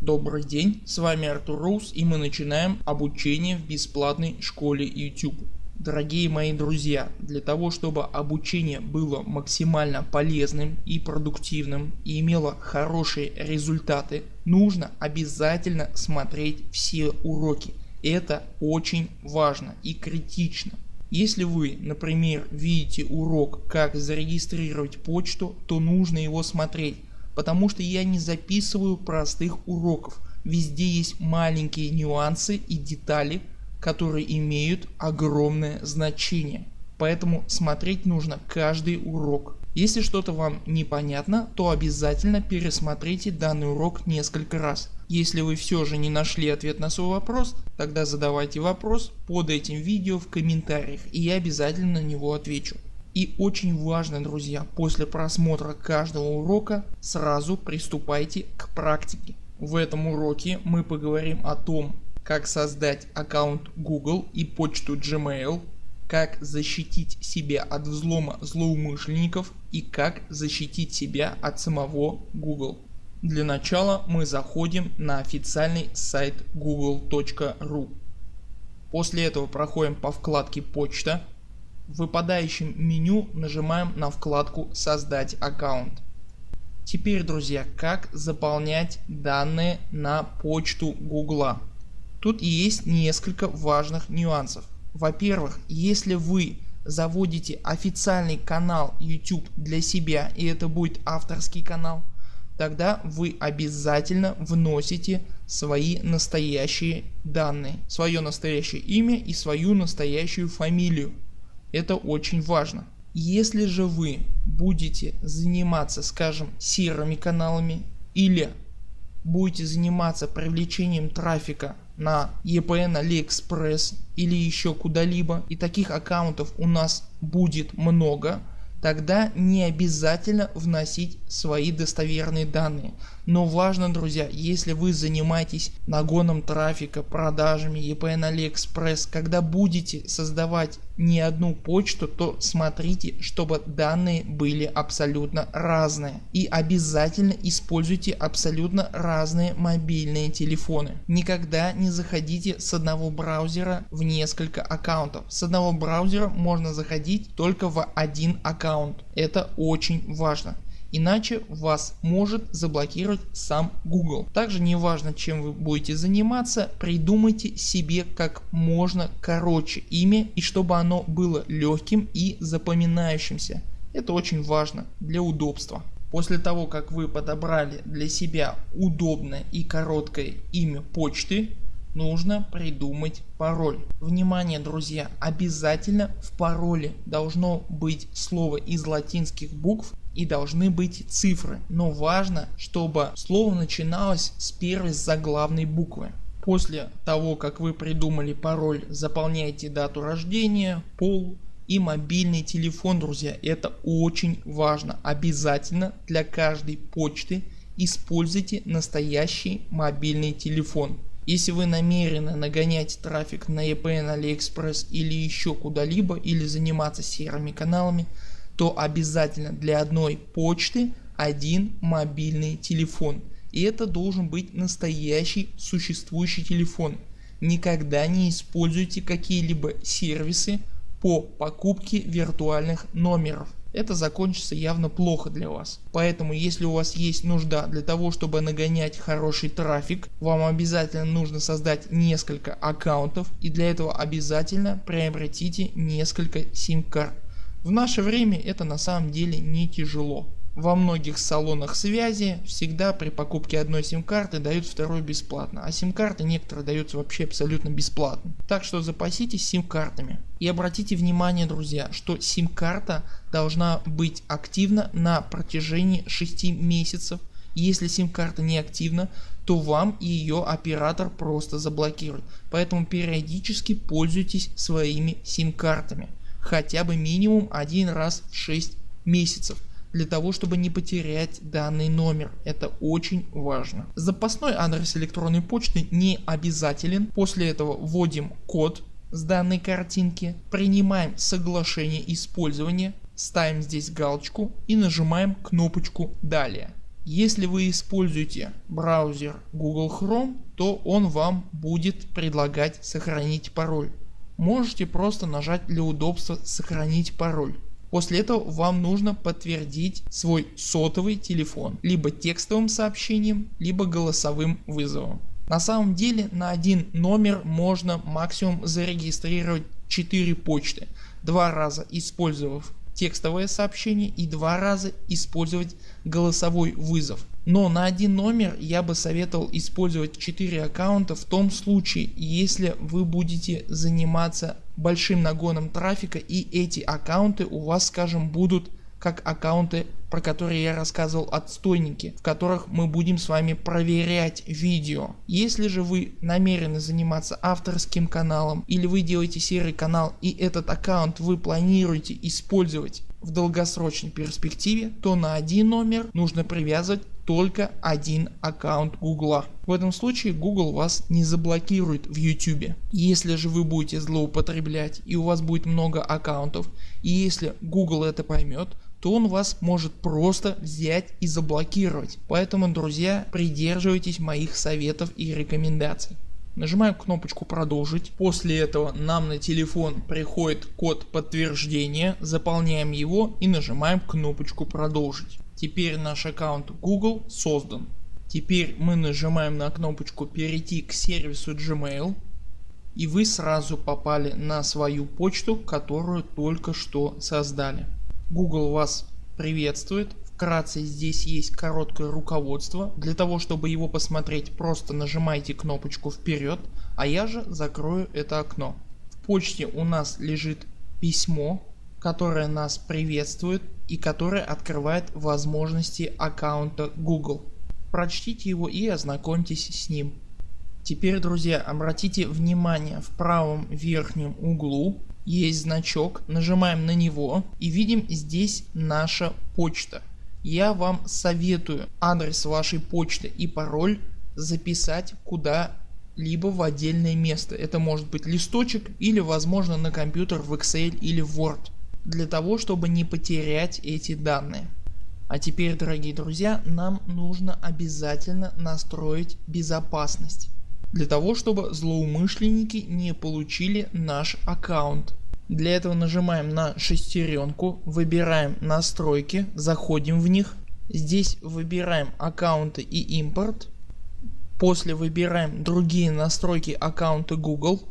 Добрый день, с вами Артур Роуз и мы начинаем обучение в бесплатной школе YouTube. Дорогие мои друзья, для того чтобы обучение было максимально полезным и продуктивным и имело хорошие результаты, нужно обязательно смотреть все уроки. Это очень важно и критично. Если вы например видите урок как зарегистрировать почту, то нужно его смотреть потому что я не записываю простых уроков. Везде есть маленькие нюансы и детали, которые имеют огромное значение. Поэтому смотреть нужно каждый урок. Если что-то вам непонятно, то обязательно пересмотрите данный урок несколько раз. Если вы все же не нашли ответ на свой вопрос, тогда задавайте вопрос под этим видео в комментариях и я обязательно на него отвечу. И очень важно друзья, после просмотра каждого урока сразу приступайте к практике. В этом уроке мы поговорим о том как создать аккаунт Google и почту Gmail, как защитить себя от взлома злоумышленников и как защитить себя от самого Google. Для начала мы заходим на официальный сайт google.ru. После этого проходим по вкладке почта в выпадающем меню нажимаем на вкладку создать аккаунт. Теперь друзья как заполнять данные на почту гугла. Тут есть несколько важных нюансов. Во-первых если вы заводите официальный канал YouTube для себя и это будет авторский канал тогда вы обязательно вносите свои настоящие данные, свое настоящее имя и свою настоящую фамилию. Это очень важно. Если же вы будете заниматься скажем серыми каналами или будете заниматься привлечением трафика на EPN AliExpress или еще куда-либо и таких аккаунтов у нас будет много тогда не обязательно вносить свои достоверные данные. Но важно друзья, если вы занимаетесь нагоном трафика, продажами EPN AliExpress, когда будете создавать не одну почту, то смотрите, чтобы данные были абсолютно разные. И обязательно используйте абсолютно разные мобильные телефоны. Никогда не заходите с одного браузера в несколько аккаунтов. С одного браузера можно заходить только в один аккаунт. Это очень важно иначе вас может заблокировать сам Google. Также не важно чем вы будете заниматься, придумайте себе как можно короче имя и чтобы оно было легким и запоминающимся. Это очень важно для удобства. После того как вы подобрали для себя удобное и короткое имя почты, нужно придумать пароль. Внимание друзья, обязательно в пароле должно быть слово из латинских букв и должны быть цифры, но важно чтобы слово начиналось с первой заглавной буквы. После того как вы придумали пароль заполняйте дату рождения, пол и мобильный телефон друзья это очень важно обязательно для каждой почты используйте настоящий мобильный телефон. Если вы намерены нагонять трафик на EPN, AliExpress или еще куда-либо или заниматься серыми каналами то обязательно для одной почты один мобильный телефон. И это должен быть настоящий существующий телефон. Никогда не используйте какие-либо сервисы по покупке виртуальных номеров. Это закончится явно плохо для вас. Поэтому если у вас есть нужда для того чтобы нагонять хороший трафик, вам обязательно нужно создать несколько аккаунтов и для этого обязательно приобретите несколько сим-карт. В наше время это на самом деле не тяжело. Во многих салонах связи всегда при покупке одной сим-карты дают вторую бесплатно, а сим-карты некоторые даются вообще абсолютно бесплатно. Так что запаситесь сим-картами. И обратите внимание друзья, что сим-карта должна быть активна на протяжении 6 месяцев. Если сим-карта не активна, то вам ее оператор просто заблокирует. Поэтому периодически пользуйтесь своими сим-картами хотя бы минимум один раз в 6 месяцев для того чтобы не потерять данный номер. Это очень важно. Запасной адрес электронной почты не обязателен. После этого вводим код с данной картинки, принимаем соглашение использования, ставим здесь галочку и нажимаем кнопочку далее. Если вы используете браузер Google Chrome, то он вам будет предлагать сохранить пароль. Можете просто нажать для удобства сохранить пароль. После этого вам нужно подтвердить свой сотовый телефон либо текстовым сообщением, либо голосовым вызовом. На самом деле на один номер можно максимум зарегистрировать 4 почты, два раза использовав текстовое сообщение и два раза использовать голосовой вызов. Но на один номер я бы советовал использовать 4 аккаунта в том случае если вы будете заниматься большим нагоном трафика и эти аккаунты у вас скажем будут как аккаунты про которые я рассказывал отстойники, в которых мы будем с вами проверять видео. Если же вы намерены заниматься авторским каналом или вы делаете серый канал и этот аккаунт вы планируете использовать в долгосрочной перспективе, то на один номер нужно привязывать только один аккаунт Гугла. В этом случае Google вас не заблокирует в YouTube. Если же вы будете злоупотреблять и у вас будет много аккаунтов и если Google это поймет, то он вас может просто взять и заблокировать. Поэтому друзья придерживайтесь моих советов и рекомендаций. Нажимаем кнопочку продолжить. После этого нам на телефон приходит код подтверждения. Заполняем его и нажимаем кнопочку продолжить. Теперь наш аккаунт Google создан. Теперь мы нажимаем на кнопочку перейти к сервису Gmail и вы сразу попали на свою почту которую только что создали. Google вас приветствует. Вкратце здесь есть короткое руководство. Для того чтобы его посмотреть просто нажимайте кнопочку вперед, а я же закрою это окно. В почте у нас лежит письмо которое нас приветствует и которое открывает возможности аккаунта Google. Прочтите его и ознакомьтесь с ним. Теперь друзья обратите внимание в правом верхнем углу есть значок, нажимаем на него и видим здесь наша почта. Я вам советую адрес вашей почты и пароль записать куда либо в отдельное место. Это может быть листочек или возможно на компьютер в Excel или Word. Для того чтобы не потерять эти данные. А теперь дорогие друзья нам нужно обязательно настроить безопасность для того чтобы злоумышленники не получили наш аккаунт. Для этого нажимаем на шестеренку, выбираем настройки, заходим в них. Здесь выбираем аккаунты и импорт. После выбираем другие настройки аккаунта Google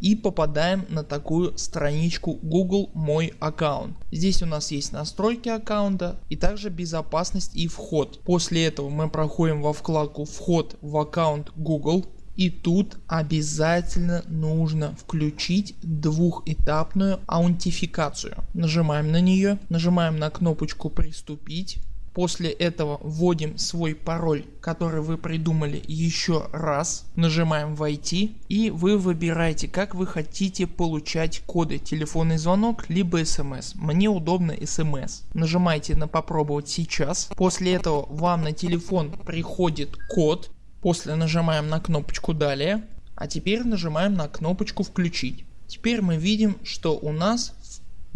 и попадаем на такую страничку Google мой аккаунт. Здесь у нас есть настройки аккаунта и также безопасность и вход. После этого мы проходим во вкладку вход в аккаунт Google и тут обязательно нужно включить двухэтапную аутентификацию. Нажимаем на нее, нажимаем на кнопочку приступить. После этого вводим свой пароль, который вы придумали еще раз. Нажимаем войти и вы выбираете как вы хотите получать коды. Телефонный звонок либо смс. Мне удобно смс. Нажимаете на попробовать сейчас. После этого вам на телефон приходит код После нажимаем на кнопочку далее, а теперь нажимаем на кнопочку включить. Теперь мы видим что у нас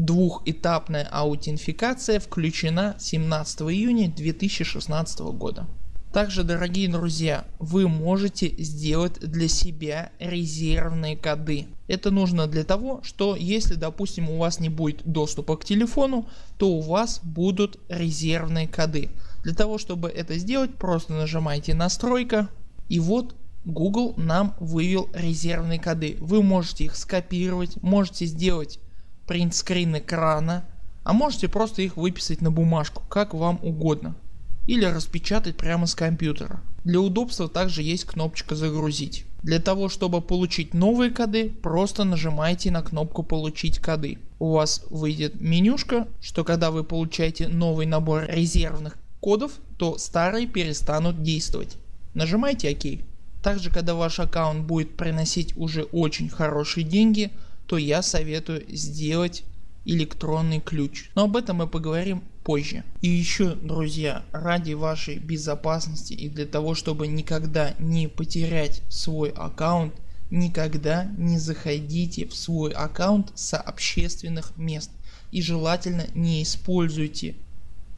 двухэтапная аутентификация включена 17 июня 2016 года. Также дорогие друзья вы можете сделать для себя резервные коды. Это нужно для того что если допустим у вас не будет доступа к телефону то у вас будут резервные коды. Для того чтобы это сделать просто нажимаете настройка и вот Google нам вывел резервные коды. Вы можете их скопировать, можете сделать принтскрин экрана, а можете просто их выписать на бумажку, как вам угодно. Или распечатать прямо с компьютера. Для удобства также есть кнопочка загрузить. Для того чтобы получить новые коды просто нажимайте на кнопку получить коды. У вас выйдет менюшка, что когда вы получаете новый набор резервных кодов, то старые перестанут действовать. Нажимайте ОК. Также когда ваш аккаунт будет приносить уже очень хорошие деньги, то я советую сделать электронный ключ. Но об этом мы поговорим позже. И еще друзья ради вашей безопасности и для того чтобы никогда не потерять свой аккаунт никогда не заходите в свой аккаунт с общественных мест и желательно не используйте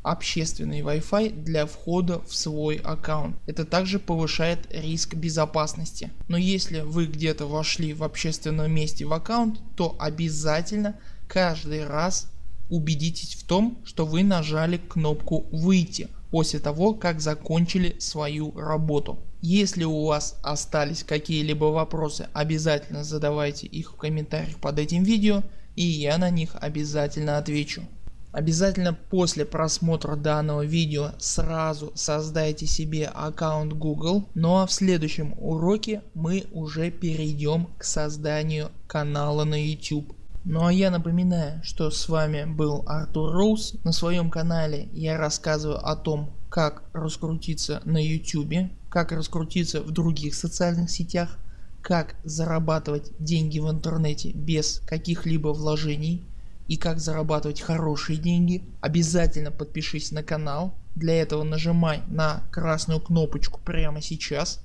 общественный Wi-Fi для входа в свой аккаунт. Это также повышает риск безопасности. Но если вы где-то вошли в общественном месте в аккаунт, то обязательно каждый раз убедитесь в том, что вы нажали кнопку выйти после того как закончили свою работу. Если у вас остались какие-либо вопросы обязательно задавайте их в комментариях под этим видео и я на них обязательно отвечу. Обязательно после просмотра данного видео сразу создайте себе аккаунт Google, ну а в следующем уроке мы уже перейдем к созданию канала на YouTube. Ну а я напоминаю, что с вами был Артур Роуз. На своем канале я рассказываю о том, как раскрутиться на YouTube, как раскрутиться в других социальных сетях, как зарабатывать деньги в интернете без каких-либо вложений и как зарабатывать хорошие деньги. Обязательно подпишись на канал. Для этого нажимай на красную кнопочку прямо сейчас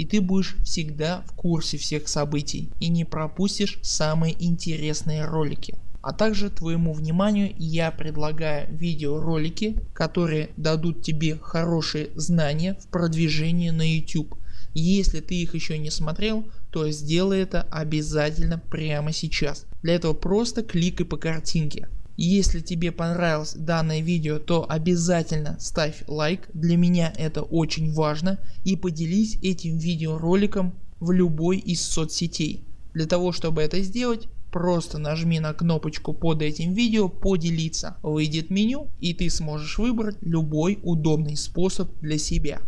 и ты будешь всегда в курсе всех событий и не пропустишь самые интересные ролики. А также твоему вниманию я предлагаю видеоролики, которые дадут тебе хорошие знания в продвижении на YouTube. Если ты их еще не смотрел, то сделай это обязательно прямо сейчас. Для этого просто кликай по картинке. Если тебе понравилось данное видео, то обязательно ставь лайк, для меня это очень важно и поделись этим видеороликом в любой из соцсетей. Для того чтобы это сделать просто нажми на кнопочку под этим видео поделиться, выйдет меню и ты сможешь выбрать любой удобный способ для себя.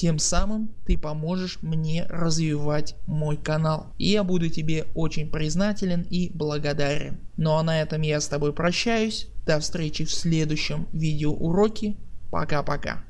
Тем самым ты поможешь мне развивать мой канал. И я буду тебе очень признателен и благодарен. Ну а на этом я с тобой прощаюсь. До встречи в следующем видеоуроке. Пока-пока.